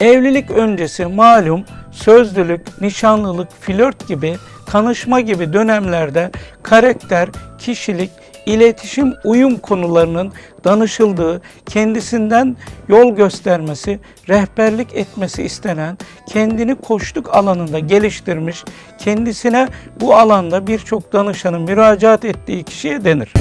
Evlilik öncesi malum sözlülük, nişanlılık, flört gibi, tanışma gibi dönemlerde karakter, kişilik, iletişim, uyum konularının danışıldığı, kendisinden yol göstermesi, rehberlik etmesi istenen, kendini koçluk alanında geliştirmiş, kendisine bu alanda birçok danışanın müracaat ettiği kişiye denir.